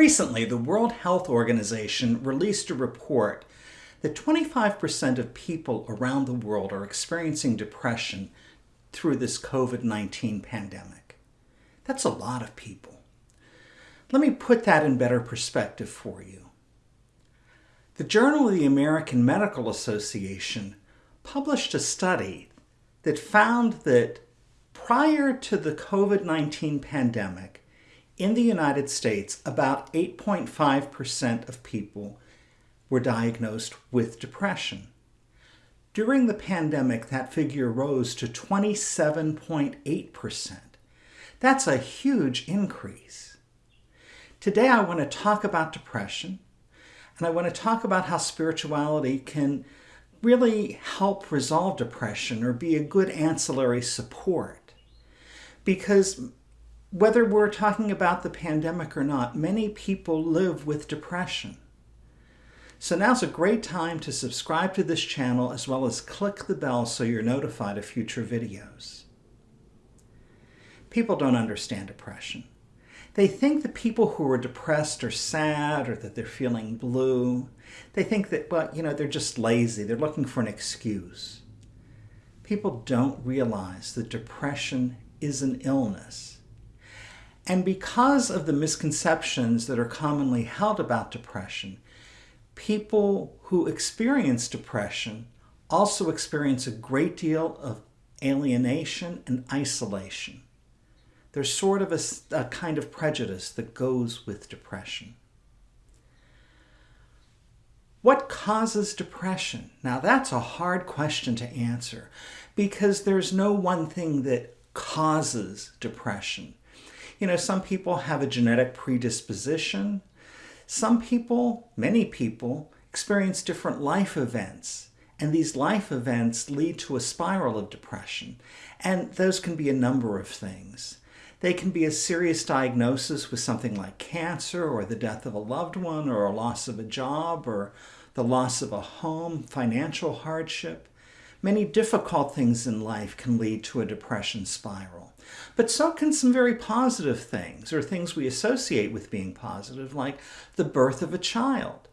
Recently, the World Health Organization released a report that 25% of people around the world are experiencing depression through this COVID-19 pandemic. That's a lot of people. Let me put that in better perspective for you. The Journal of the American Medical Association published a study that found that prior to the COVID-19 pandemic, in the United States, about 8.5% of people were diagnosed with depression. During the pandemic, that figure rose to 27.8%. That's a huge increase. Today, I want to talk about depression, and I want to talk about how spirituality can really help resolve depression or be a good ancillary support. Because whether we're talking about the pandemic or not, many people live with depression. So now's a great time to subscribe to this channel as well as click the bell so you're notified of future videos. People don't understand depression. They think that people who are depressed are sad or that they're feeling blue. They think that, well, you know, they're just lazy. They're looking for an excuse. People don't realize that depression is an illness and because of the misconceptions that are commonly held about depression, people who experience depression also experience a great deal of alienation and isolation. There's sort of a, a, kind of prejudice that goes with depression. What causes depression? Now that's a hard question to answer because there's no one thing that causes depression. You know, some people have a genetic predisposition. Some people, many people, experience different life events. And these life events lead to a spiral of depression. And those can be a number of things. They can be a serious diagnosis with something like cancer or the death of a loved one or a loss of a job or the loss of a home, financial hardship. Many difficult things in life can lead to a depression spiral. But so can some very positive things, or things we associate with being positive, like the birth of a child.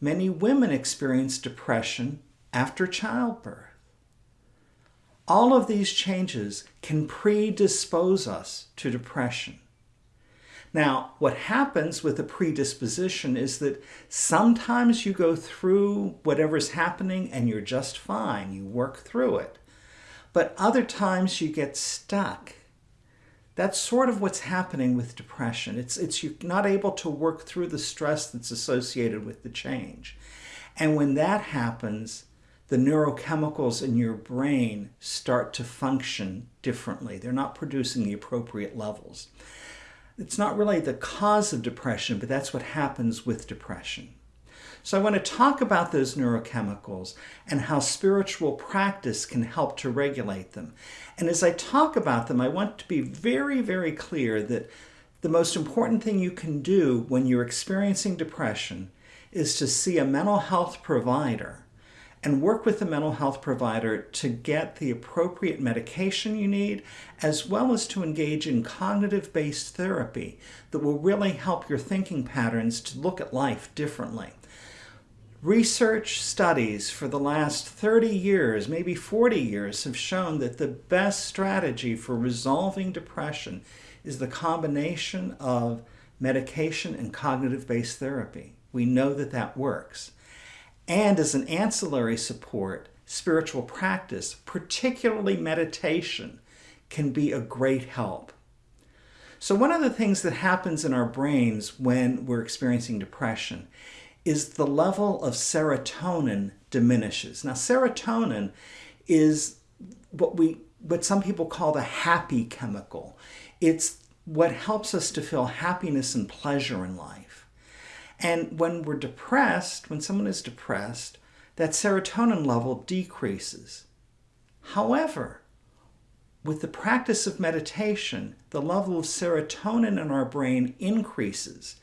Many women experience depression after childbirth. All of these changes can predispose us to depression. Now, what happens with a predisposition is that sometimes you go through whatever's happening and you're just fine. You work through it. But other times you get stuck. That's sort of what's happening with depression. It's, it's you're not able to work through the stress that's associated with the change. And when that happens, the neurochemicals in your brain start to function differently. They're not producing the appropriate levels. It's not really the cause of depression, but that's what happens with depression. So I want to talk about those neurochemicals and how spiritual practice can help to regulate them. And as I talk about them, I want to be very, very clear that the most important thing you can do when you're experiencing depression is to see a mental health provider and work with the mental health provider to get the appropriate medication you need, as well as to engage in cognitive-based therapy that will really help your thinking patterns to look at life differently. Research studies for the last 30 years, maybe 40 years, have shown that the best strategy for resolving depression is the combination of medication and cognitive-based therapy. We know that that works. And as an ancillary support, spiritual practice, particularly meditation, can be a great help. So one of the things that happens in our brains when we're experiencing depression is the level of serotonin diminishes. Now, serotonin is what we what some people call the happy chemical. It's what helps us to feel happiness and pleasure in life. And when we're depressed, when someone is depressed, that serotonin level decreases. However, with the practice of meditation, the level of serotonin in our brain increases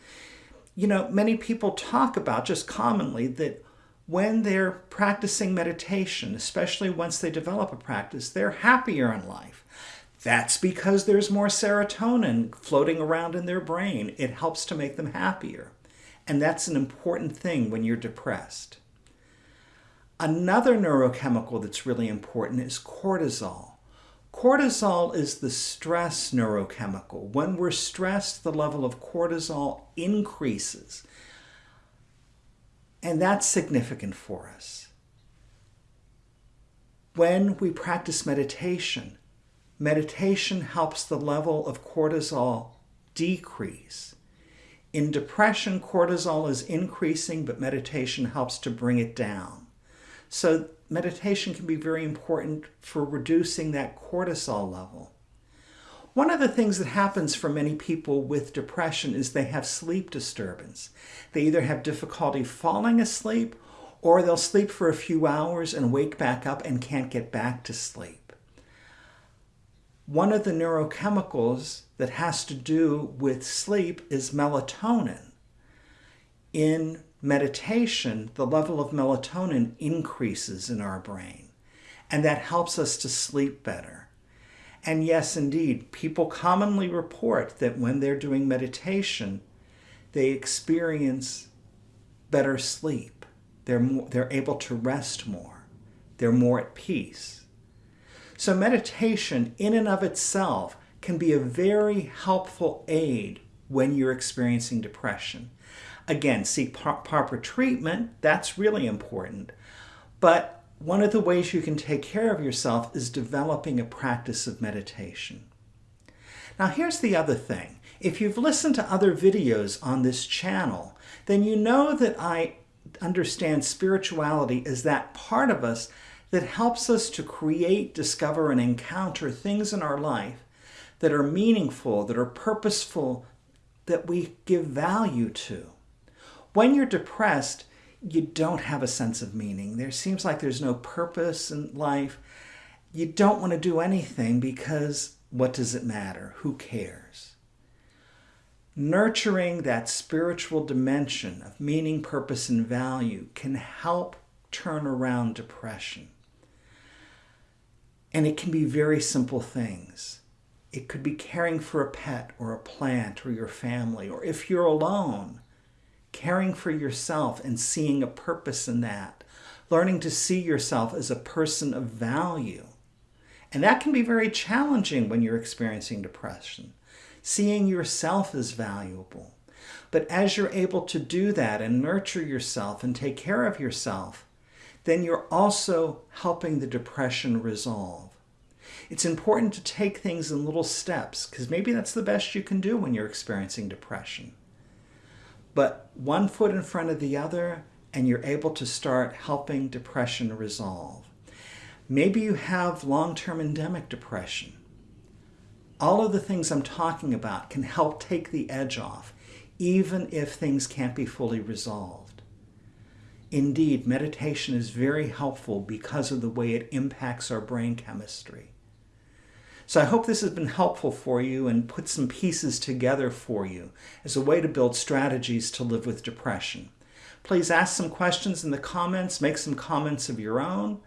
you know, many people talk about just commonly that when they're practicing meditation, especially once they develop a practice, they're happier in life. That's because there's more serotonin floating around in their brain. It helps to make them happier. And that's an important thing when you're depressed. Another neurochemical that's really important is cortisol. Cortisol is the stress neurochemical. When we're stressed, the level of cortisol increases. And that's significant for us. When we practice meditation, meditation helps the level of cortisol decrease. In depression, cortisol is increasing, but meditation helps to bring it down. So meditation can be very important for reducing that cortisol level. One of the things that happens for many people with depression is they have sleep disturbance. They either have difficulty falling asleep or they'll sleep for a few hours and wake back up and can't get back to sleep. One of the neurochemicals that has to do with sleep is melatonin. In meditation, the level of melatonin increases in our brain, and that helps us to sleep better. And yes, indeed, people commonly report that when they're doing meditation, they experience better sleep. They're, more, they're able to rest more. They're more at peace. So meditation in and of itself can be a very helpful aid when you're experiencing depression. Again, seek proper treatment. That's really important. But one of the ways you can take care of yourself is developing a practice of meditation. Now here's the other thing. If you've listened to other videos on this channel, then you know that I understand spirituality as that part of us that helps us to create, discover, and encounter things in our life that are meaningful, that are purposeful, that we give value to. When you're depressed, you don't have a sense of meaning. There seems like there's no purpose in life. You don't want to do anything because what does it matter? Who cares? Nurturing that spiritual dimension of meaning, purpose, and value can help turn around depression. And it can be very simple things. It could be caring for a pet or a plant or your family, or if you're alone, caring for yourself and seeing a purpose in that, learning to see yourself as a person of value. And that can be very challenging when you're experiencing depression, seeing yourself as valuable. But as you're able to do that and nurture yourself and take care of yourself, then you're also helping the depression resolve. It's important to take things in little steps because maybe that's the best you can do when you're experiencing depression but one foot in front of the other, and you're able to start helping depression resolve. Maybe you have long-term endemic depression. All of the things I'm talking about can help take the edge off, even if things can't be fully resolved. Indeed, meditation is very helpful because of the way it impacts our brain chemistry. So I hope this has been helpful for you and put some pieces together for you as a way to build strategies to live with depression. Please ask some questions in the comments, make some comments of your own.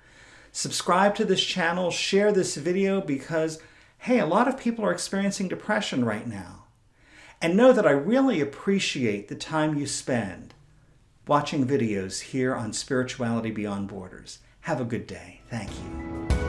Subscribe to this channel, share this video because, hey, a lot of people are experiencing depression right now. And know that I really appreciate the time you spend watching videos here on Spirituality Beyond Borders. Have a good day. Thank you.